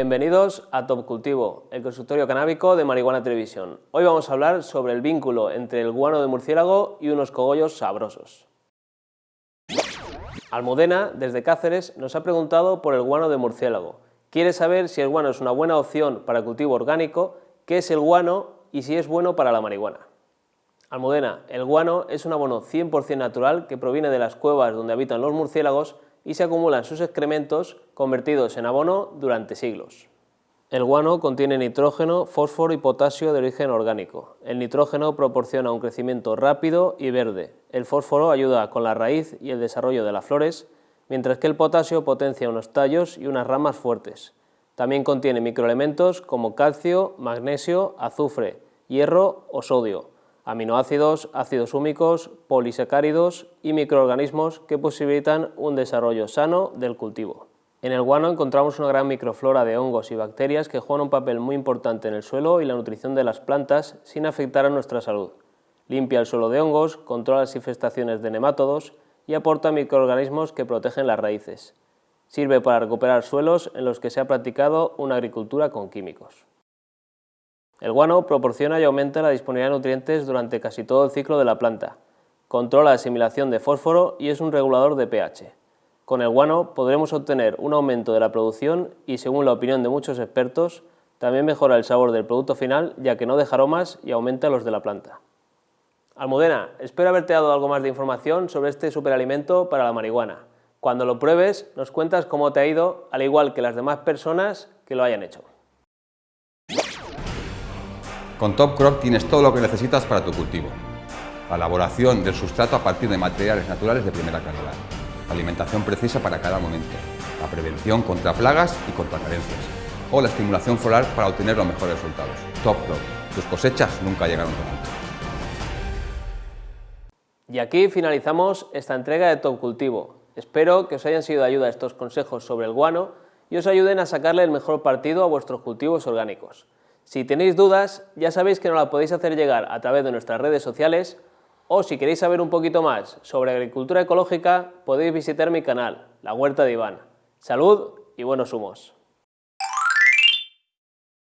Bienvenidos a Top Cultivo, el consultorio canábico de Marihuana Televisión. Hoy vamos a hablar sobre el vínculo entre el guano de murciélago y unos cogollos sabrosos. Almudena, desde Cáceres, nos ha preguntado por el guano de murciélago. Quiere saber si el guano es una buena opción para cultivo orgánico, qué es el guano y si es bueno para la marihuana. Almudena, el guano es un abono 100% natural que proviene de las cuevas donde habitan los murciélagos y se acumulan sus excrementos convertidos en abono durante siglos. El guano contiene nitrógeno, fósforo y potasio de origen orgánico. El nitrógeno proporciona un crecimiento rápido y verde. El fósforo ayuda con la raíz y el desarrollo de las flores, mientras que el potasio potencia unos tallos y unas ramas fuertes. También contiene microelementos como calcio, magnesio, azufre, hierro o sodio, aminoácidos, ácidos húmicos, polisacáridos y microorganismos que posibilitan un desarrollo sano del cultivo. En el guano encontramos una gran microflora de hongos y bacterias que juegan un papel muy importante en el suelo y la nutrición de las plantas sin afectar a nuestra salud. Limpia el suelo de hongos, controla las infestaciones de nemátodos y aporta microorganismos que protegen las raíces. Sirve para recuperar suelos en los que se ha practicado una agricultura con químicos. El guano proporciona y aumenta la disponibilidad de nutrientes durante casi todo el ciclo de la planta. Controla la asimilación de fósforo y es un regulador de pH. Con el guano podremos obtener un aumento de la producción y, según la opinión de muchos expertos, también mejora el sabor del producto final ya que no deja aromas y aumenta los de la planta. Almudena, espero haberte dado algo más de información sobre este superalimento para la marihuana. Cuando lo pruebes, nos cuentas cómo te ha ido, al igual que las demás personas que lo hayan hecho. Con Top Crop tienes todo lo que necesitas para tu cultivo. La elaboración del sustrato a partir de materiales naturales de primera calidad. Alimentación precisa para cada momento. La prevención contra plagas y contra carencias. O la estimulación floral para obtener los mejores resultados. Top Crop. Tus cosechas nunca llegaron tan. Y aquí finalizamos esta entrega de Top Cultivo. Espero que os hayan sido de ayuda estos consejos sobre el guano y os ayuden a sacarle el mejor partido a vuestros cultivos orgánicos. Si tenéis dudas, ya sabéis que nos la podéis hacer llegar a través de nuestras redes sociales o si queréis saber un poquito más sobre agricultura ecológica, podéis visitar mi canal, La Huerta de Iván. Salud y buenos humos.